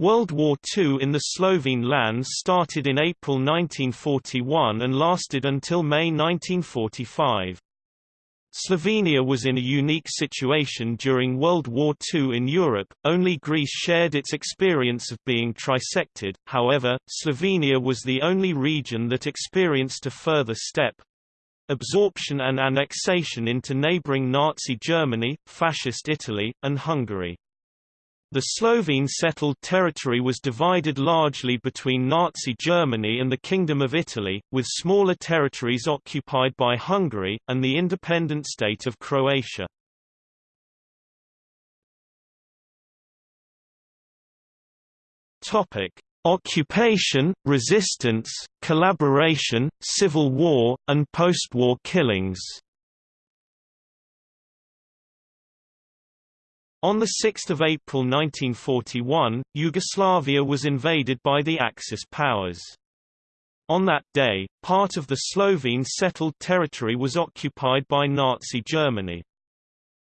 World War II in the Slovene lands started in April 1941 and lasted until May 1945. Slovenia was in a unique situation during World War II in Europe, only Greece shared its experience of being trisected, however, Slovenia was the only region that experienced a further step—absorption and annexation into neighbouring Nazi Germany, Fascist Italy, and Hungary. The Slovene settled territory was divided largely between Nazi Germany and the Kingdom of Italy, with smaller territories occupied by Hungary, and the independent state of Croatia. Occupation, resistance, collaboration, civil war, and post-war killings On 6 April 1941, Yugoslavia was invaded by the Axis powers. On that day, part of the Slovene settled territory was occupied by Nazi Germany.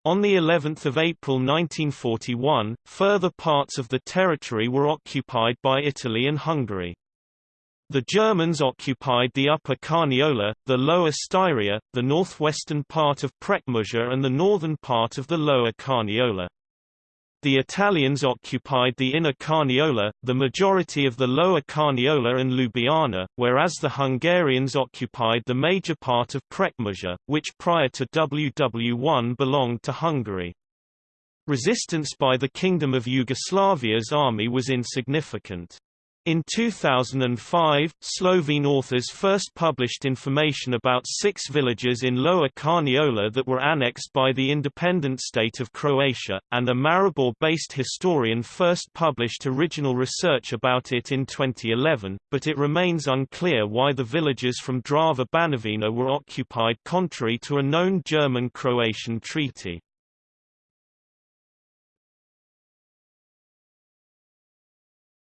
On the 11th of April 1941, further parts of the territory were occupied by Italy and Hungary. The Germans occupied the Upper Carniola, the Lower Styria, the northwestern part of Prekmurje and the northern part of the Lower Carniola. The Italians occupied the inner Carniola, the majority of the lower Carniola and Ljubljana, whereas the Hungarians occupied the major part of Prekmurje, which prior to WW1 belonged to Hungary. Resistance by the Kingdom of Yugoslavia's army was insignificant. In 2005, Slovene authors first published information about six villages in Lower Carniola that were annexed by the independent state of Croatia, and a Maribor-based historian first published original research about it in 2011, but it remains unclear why the villages from Drava Banovina were occupied contrary to a known German-Croatian treaty.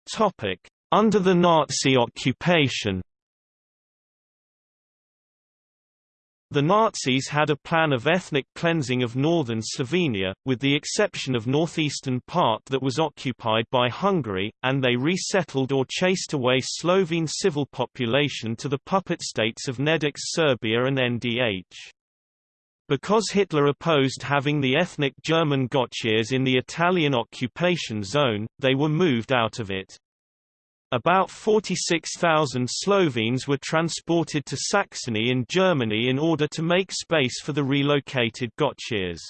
Topic under the Nazi occupation The Nazis had a plan of ethnic cleansing of northern Slovenia, with the exception of northeastern part that was occupied by Hungary, and they resettled or chased away Slovene civil population to the puppet states of Nedić's Serbia and NDH. Because Hitler opposed having the ethnic German Gottscheers in the Italian occupation zone, they were moved out of it. About 46,000 Slovenes were transported to Saxony in Germany in order to make space for the relocated Gottscheers.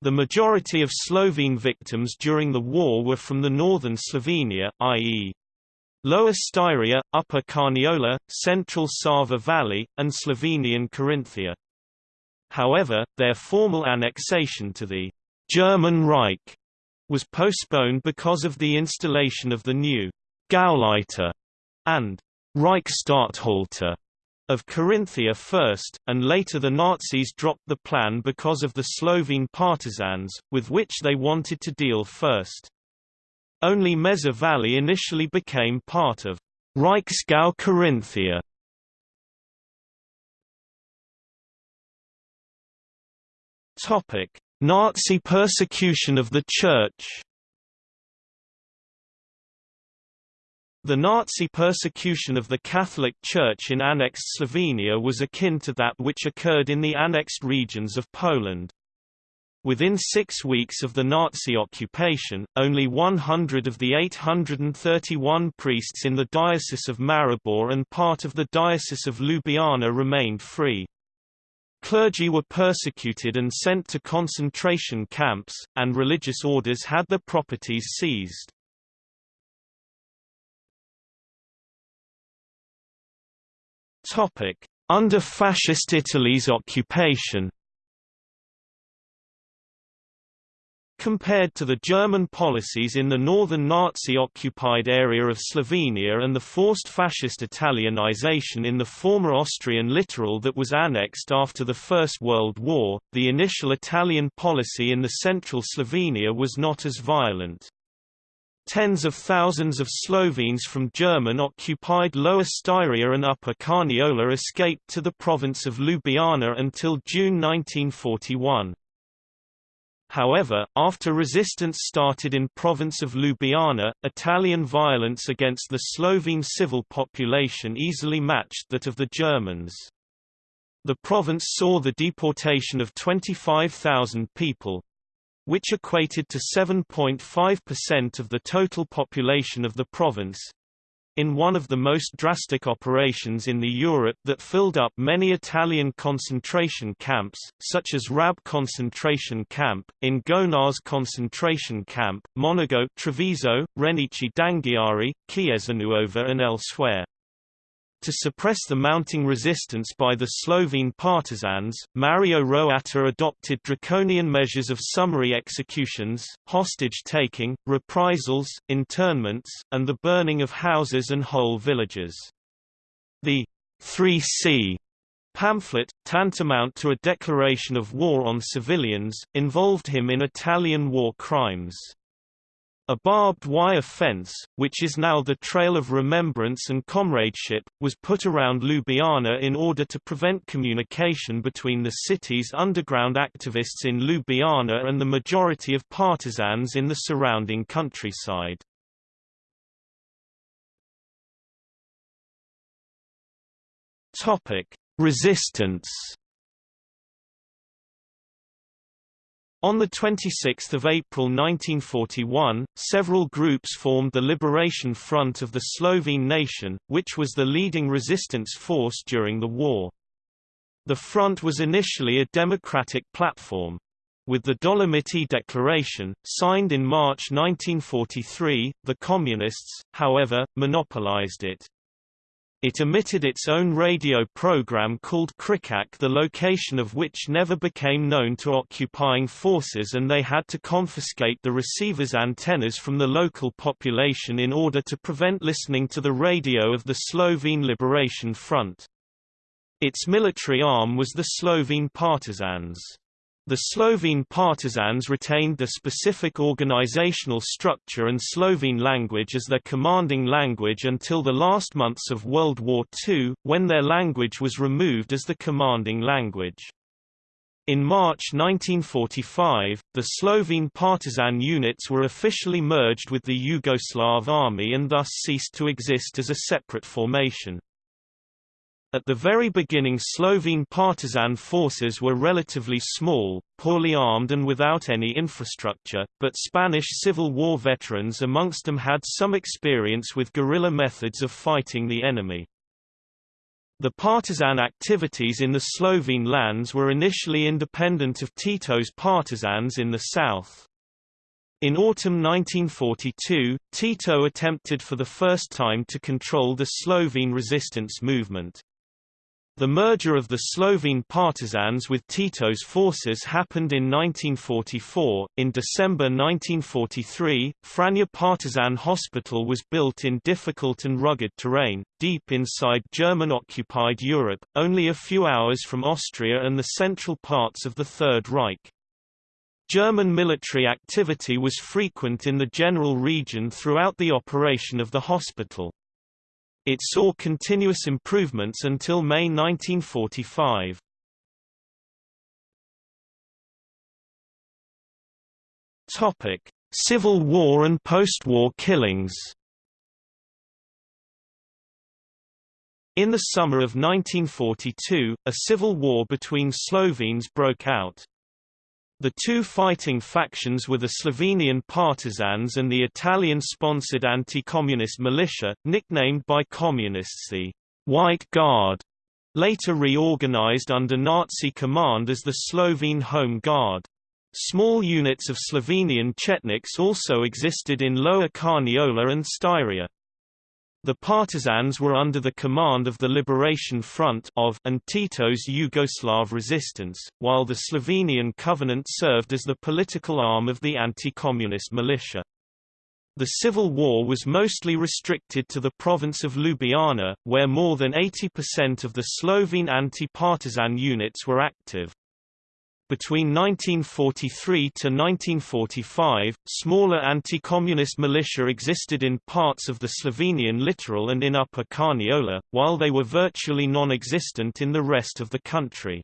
The majority of Slovene victims during the war were from the northern Slovenia, i.e. Lower Styria, Upper Carniola, Central Sava Valley, and Slovenian Carinthia. However, their formal annexation to the German Reich was postponed because of the installation of the new Gauleiter and Reichsstatthalter of Carinthia first, and later the Nazis dropped the plan because of the Slovene partisans, with which they wanted to deal first. Only Meza Valley initially became part of Reichsgau Carinthia. Nazi persecution of the Church The Nazi persecution of the Catholic Church in annexed Slovenia was akin to that which occurred in the annexed regions of Poland. Within six weeks of the Nazi occupation, only 100 of the 831 priests in the Diocese of Maribor and part of the Diocese of Ljubljana remained free. Clergy were persecuted and sent to concentration camps, and religious orders had their properties seized. Under Fascist Italy's occupation Compared to the German policies in the northern Nazi-occupied area of Slovenia and the forced fascist Italianization in the former Austrian littoral that was annexed after the First World War, the initial Italian policy in the central Slovenia was not as violent. Tens of thousands of Slovenes from German-occupied Lower Styria and Upper Carniola escaped to the province of Ljubljana until June 1941. However, after resistance started in province of Ljubljana, Italian violence against the Slovene civil population easily matched that of the Germans. The province saw the deportation of 25,000 people, which equated to 7.5% of the total population of the province, in one of the most drastic operations in the Europe that filled up many Italian concentration camps, such as Rab concentration camp, in Gonars concentration camp, Monigo Treviso, Renici d'Anghiari, Chiesanuova and elsewhere. To suppress the mounting resistance by the Slovene partisans, Mario Roatta adopted draconian measures of summary executions, hostage-taking, reprisals, internments, and the burning of houses and whole villages. The 3C pamphlet, tantamount to a declaration of war on civilians, involved him in Italian war crimes. A barbed wire fence, which is now the Trail of Remembrance and Comradeship, was put around Ljubljana in order to prevent communication between the city's underground activists in Ljubljana and the majority of partisans in the surrounding countryside. Resistance On 26 April 1941, several groups formed the Liberation Front of the Slovene nation, which was the leading resistance force during the war. The front was initially a democratic platform. With the Dolomiti Declaration, signed in March 1943, the Communists, however, monopolized it. It emitted its own radio program called Kričač the location of which never became known to occupying forces and they had to confiscate the receiver's antennas from the local population in order to prevent listening to the radio of the Slovene Liberation Front. Its military arm was the Slovene partisans. The Slovene partisans retained the specific organizational structure and Slovene language as their commanding language until the last months of World War II, when their language was removed as the commanding language. In March 1945, the Slovene partisan units were officially merged with the Yugoslav army and thus ceased to exist as a separate formation. At the very beginning Slovene partisan forces were relatively small, poorly armed and without any infrastructure, but Spanish Civil War veterans amongst them had some experience with guerrilla methods of fighting the enemy. The partisan activities in the Slovene lands were initially independent of Tito's partisans in the south. In autumn 1942, Tito attempted for the first time to control the Slovene resistance movement. The merger of the Slovene partisans with Tito's forces happened in 1944. In December 1943, Franja Partisan Hospital was built in difficult and rugged terrain, deep inside German occupied Europe, only a few hours from Austria and the central parts of the Third Reich. German military activity was frequent in the general region throughout the operation of the hospital. It saw continuous improvements until May 1945. Topic: Civil War and post-war killings. In the summer of 1942, a civil war between Slovenes broke out. The two fighting factions were the Slovenian partisans and the Italian-sponsored anti-communist militia, nicknamed by communists the White Guard, later reorganized under Nazi command as the Slovene Home Guard. Small units of Slovenian Chetniks also existed in Lower Carniola and Styria. The partisans were under the command of the Liberation Front of and Tito's Yugoslav resistance, while the Slovenian Covenant served as the political arm of the anti-communist militia. The civil war was mostly restricted to the province of Ljubljana, where more than 80% of the Slovene anti-partisan units were active. Between 1943 to 1945, smaller anti-communist militia existed in parts of the Slovenian littoral and in Upper Carniola, while they were virtually non-existent in the rest of the country.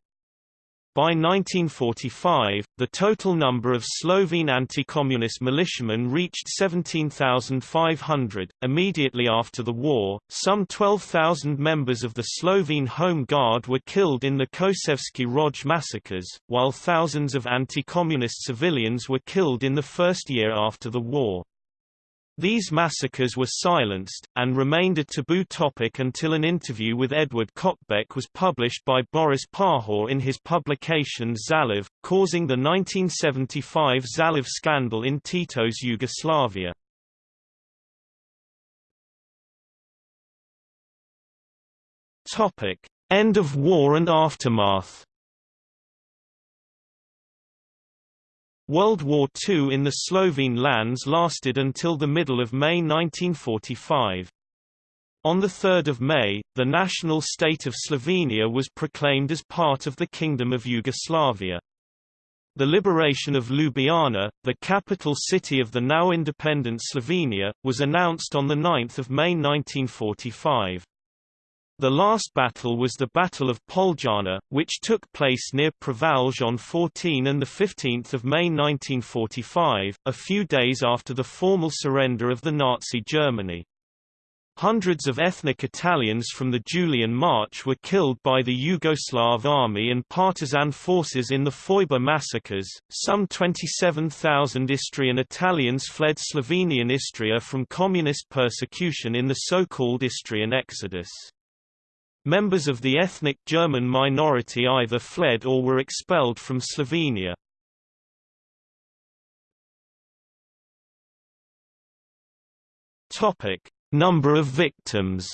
By 1945, the total number of Slovene anti-communist militiamen reached 17,500. Immediately after the war, some 12,000 members of the Slovene Home Guard were killed in the Kočevski Rog massacres, while thousands of anti-communist civilians were killed in the first year after the war. These massacres were silenced, and remained a taboo topic until an interview with Edvard Kocbek was published by Boris Pahor in his publication Zaliv, causing the 1975 Zaliv scandal in Tito's Yugoslavia. End of war and aftermath World War II in the Slovene lands lasted until the middle of May 1945. On 3 May, the national state of Slovenia was proclaimed as part of the Kingdom of Yugoslavia. The liberation of Ljubljana, the capital city of the now independent Slovenia, was announced on 9 May 1945. The last battle was the Battle of Poljana, which took place near Prevalj on 14 and 15 May 1945, a few days after the formal surrender of the Nazi Germany. Hundreds of ethnic Italians from the Julian March were killed by the Yugoslav army and partisan forces in the Foibe massacres. Some 27,000 Istrian Italians fled Slovenian Istria from communist persecution in the so-called Istrian Exodus. Members of the ethnic German minority either fled or were expelled from Slovenia. Topic: Number of victims.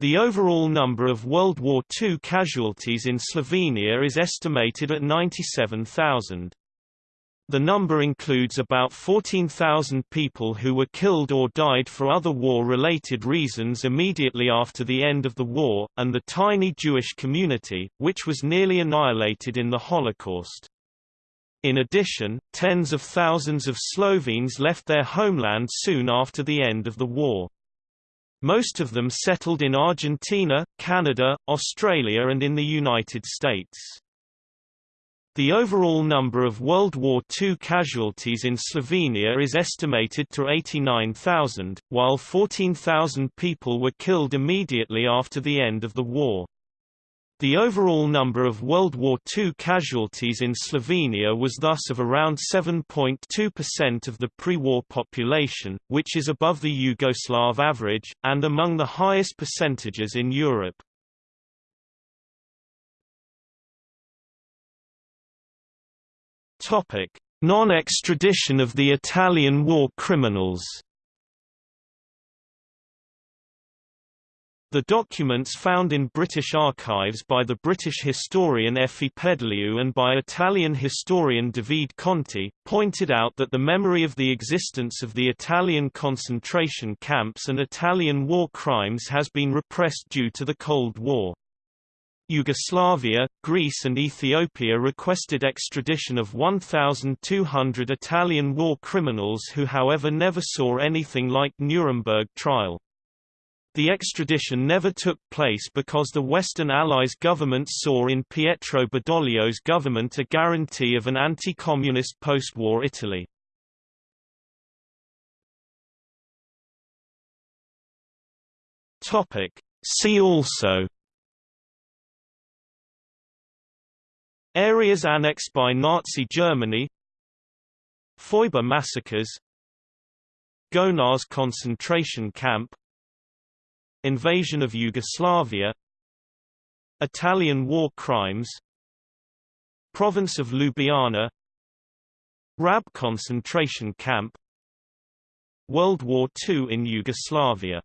The overall number of World War II casualties in Slovenia is estimated at 97,000. The number includes about 14,000 people who were killed or died for other war-related reasons immediately after the end of the war, and the tiny Jewish community, which was nearly annihilated in the Holocaust. In addition, tens of thousands of Slovenes left their homeland soon after the end of the war. Most of them settled in Argentina, Canada, Australia and in the United States. The overall number of World War II casualties in Slovenia is estimated to 89,000, while 14,000 people were killed immediately after the end of the war. The overall number of World War II casualties in Slovenia was thus of around 7.2% of the pre-war population, which is above the Yugoslav average, and among the highest percentages in Europe. Topic: Non-extradition of the Italian war criminals. The documents found in British archives by the British historian Effie Pedaliu and by Italian historian David Conti, pointed out that the memory of the existence of the Italian concentration camps and Italian war crimes has been repressed due to the Cold War. Yugoslavia, Greece and Ethiopia requested extradition of 1,200 Italian war criminals who however never saw anything like Nuremberg trial. The extradition never took place because the Western Allies governments saw in Pietro Badoglio's government a guarantee of an anti-communist post-war Italy. See also Areas annexed by Nazi Germany. Foibe massacres. Gonars concentration camp. Invasion of Yugoslavia. Italian war crimes. Province of Ljubljana. Rab concentration camp. World War II in Yugoslavia